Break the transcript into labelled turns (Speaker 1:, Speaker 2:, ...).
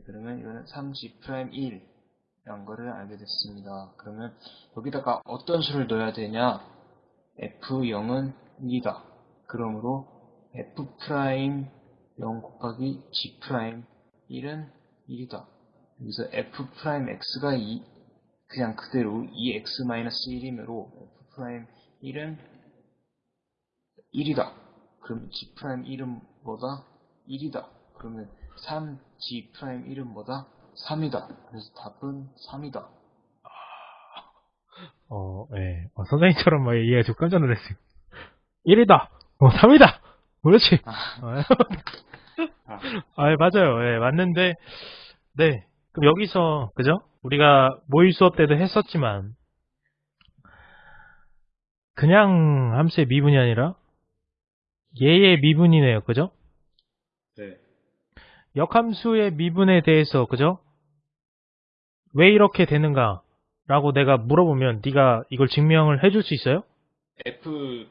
Speaker 1: 네, 그러면 이거는 3G prime 1 이란 거를 알게 됐습니다. 그러면 여기다가 어떤 수를 넣어야 되냐? F0은 1이다. 그러므로 F prime 0 곱하기 G prime 1은 1이다. 여기서 F prime X가 2, 그냥 그대로 2X-1이므로 F prime 1은 1이다. 그럼 G 프라임 1은 뭐다? 1이다. 그러면 3G 프라임 1은 뭐다? 3이다. 그래서 답은 3이다.
Speaker 2: 어, 예. 어, 선생님처럼 막 이해가 좀 깜짝 놀랐어요. 1이다! 어, 3이다! 그렇지!
Speaker 1: 아,
Speaker 2: 아,
Speaker 1: 아,
Speaker 2: 아, 맞아요. 예, 맞는데, 네. 그럼 여기서, 그죠? 우리가 모의 수업 때도 했었지만, 그냥 함수의 미분이 아니라, 얘의 미분이네요. 그죠?
Speaker 1: 네.
Speaker 2: 역함수의 미분에 대해서, 그죠? 왜 이렇게 되는가? 라고 내가 물어보면 네가 이걸 증명을 해줄 수 있어요?
Speaker 1: F